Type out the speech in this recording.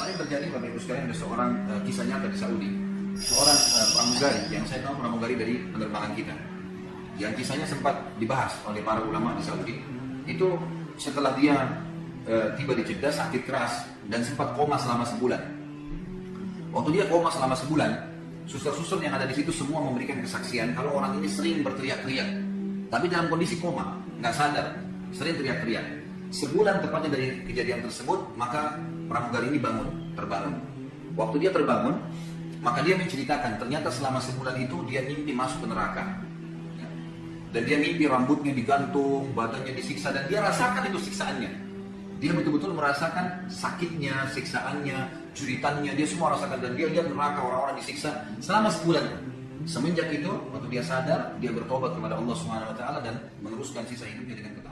Kemarin terjadi Bapak Ibu sekalian ada seorang uh, kisah nyata di Saudi. Seorang uh, pramugari yang saya tahu pramugari dari penerbangan kita. Yang kisahnya sempat dibahas oleh para ulama di Saudi. Itu setelah dia uh, tiba di Jeddah sakit keras dan sempat koma selama sebulan. Waktu dia koma selama sebulan, suster-suster yang ada di situ semua memberikan kesaksian kalau orang ini sering berteriak-teriak. Tapi dalam kondisi koma, nggak sadar, sering teriak-teriak. Sebulan tepatnya dari kejadian tersebut, maka pramugari ini bangun, terbangun. Waktu dia terbangun, maka dia menceritakan ternyata selama sebulan itu dia mimpi masuk ke neraka. Dan dia mimpi rambutnya digantung, badannya disiksa, dan dia rasakan itu siksaannya. Dia betul-betul merasakan sakitnya, siksaannya, juritannya, dia semua rasakan. Dan dia lihat neraka orang-orang disiksa selama sebulan. Semenjak itu, waktu dia sadar, dia bertobat kepada Allah Subhanahu Wa Taala dan meneruskan sisa hidupnya dengan ketaatan.